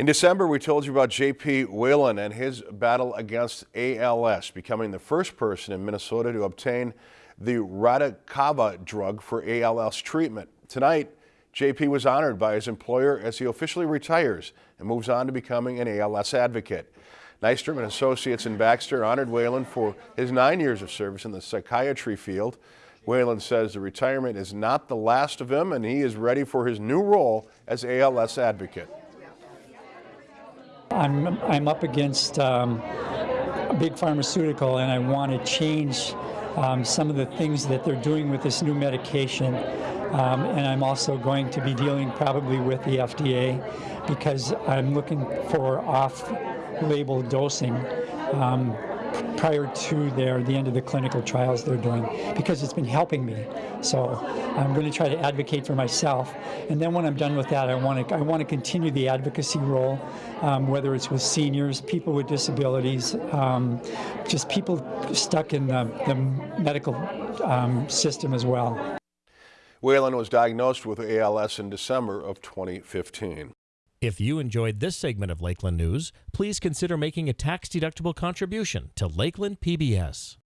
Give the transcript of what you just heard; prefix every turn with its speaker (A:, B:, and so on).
A: In December, we told you about J.P. Whalen and his battle against ALS, becoming the first person in Minnesota to obtain the Radicava drug for ALS treatment. Tonight, J.P. was honored by his employer as he officially retires and moves on to becoming an ALS advocate. Nystrom and Associates in Baxter honored Whalen for his nine years of service in the psychiatry field. Whalen says the retirement is not the last of him and he is ready for his new role as ALS advocate.
B: I'm, I'm up against um, a big pharmaceutical and I want to change um, some of the things that they're doing with this new medication. Um, and I'm also going to be dealing probably with the FDA because I'm looking for off-label dosing. Um, prior to their the end of the clinical trials they're doing because it's been helping me. So I'm going to try to advocate for myself, and then when I'm done with that, I want to I want to continue the advocacy role, um, whether it's with seniors, people with disabilities, um, just people stuck in the, the medical um, system as well.
A: Whalen was diagnosed with ALS in December of 2015.
C: If you enjoyed this segment of Lakeland News, please consider making a tax-deductible contribution to Lakeland PBS.